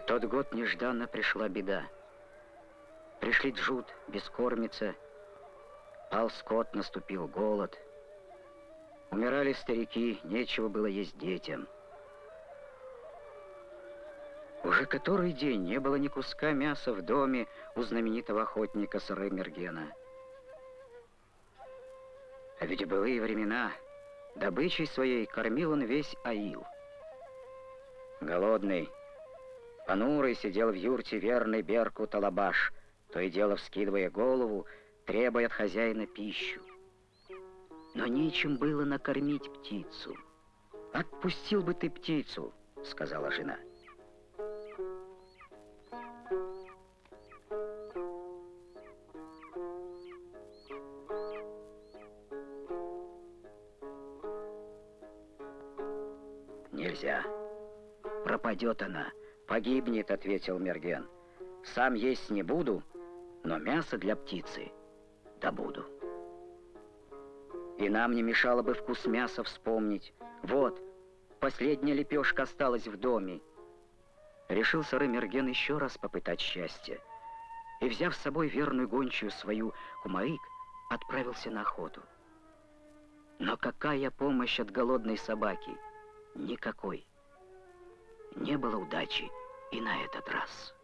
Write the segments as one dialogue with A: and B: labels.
A: В тот год нежданно пришла беда. Пришли джут, бескормица, пал скот, наступил голод. Умирали старики, нечего было есть детям. Уже который день не было ни куска мяса в доме у знаменитого охотника Сары Мергена. А ведь в былые времена добычей своей кормил он весь Аил. Голодный, понурый сидел в юрте верный Берку Талабаш, то и дело вскидывая голову, требуя от хозяина пищу. Но нечем было накормить птицу. «Отпустил бы ты птицу», — сказала жена. Нельзя. Пропадет она, погибнет, ответил Мерген. Сам есть не буду, но мясо для птицы добуду. И нам не мешало бы вкус мяса вспомнить. Вот, последняя лепешка осталась в доме. Решил Сары Мерген еще раз попытать счастье. И, взяв с собой верную гончую свою Кумаик, отправился на охоту. Но какая помощь от голодной собаки? Никакой. Не было удачи и на этот раз.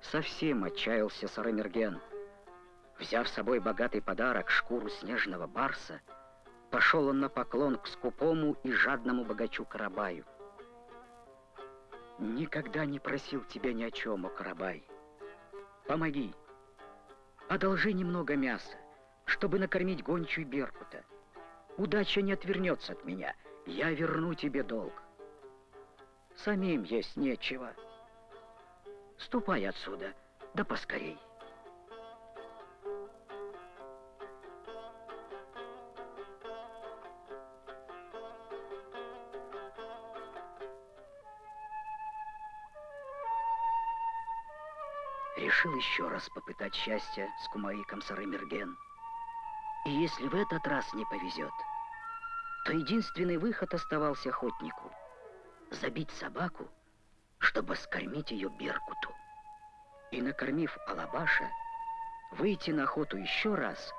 A: Совсем отчаялся Сарамерген. Взяв с собой богатый подарок, шкуру снежного барса, пошел он на поклон к скупому и жадному богачу Карабаю. «Никогда не просил тебя ни о чем, о Карабай. Помоги, одолжи немного мяса, чтобы накормить гончую Беркута. Удача не отвернется от меня, я верну тебе долг. Самим есть нечего». Ступай отсюда, да поскорей. Решил еще раз попытать счастье с Кумаиком Сарымерген. И если в этот раз не повезет, то единственный выход оставался охотнику — забить собаку чтобы скормить ее Беркуту. И, накормив Алабаша, выйти на охоту еще раз,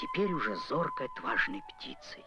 A: теперь уже зоркой отважной птицей.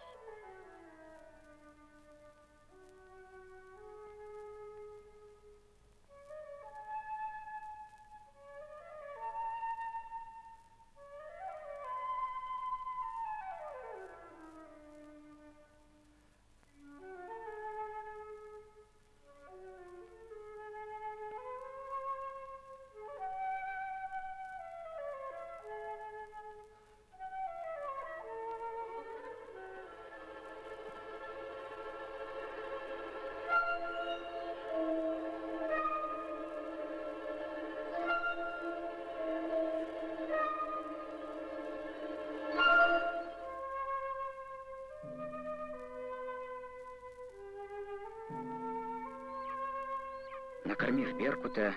A: Накормив Беркута,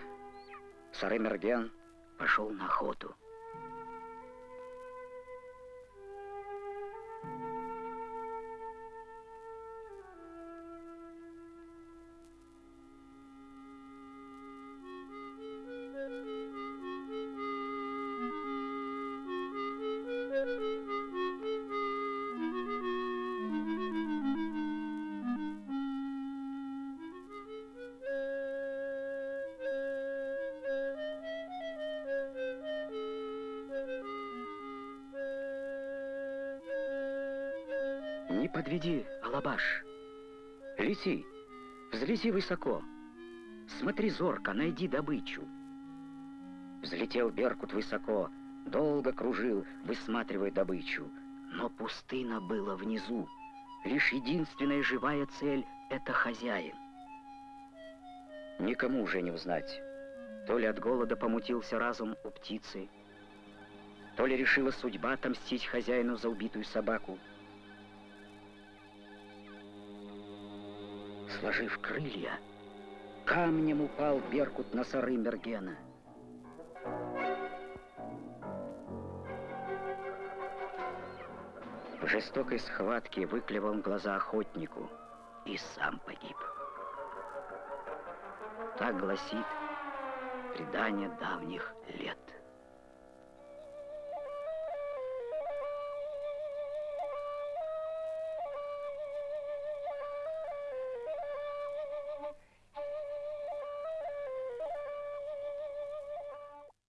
A: Сарымерген пошел на охоту. Не подведи, Алабаш. Лети, взлети высоко. Смотри зорко, найди добычу. Взлетел Беркут высоко, долго кружил, высматривая добычу. Но пустына была внизу. Лишь единственная живая цель — это хозяин. Никому уже не узнать. То ли от голода помутился разум у птицы, то ли решила судьба отомстить хозяину за убитую собаку. Сложив крылья, камнем упал Беркут на сары Мергена. В жестокой схватке выклевал глаза охотнику. и сам погиб. Так гласит предание давних лет.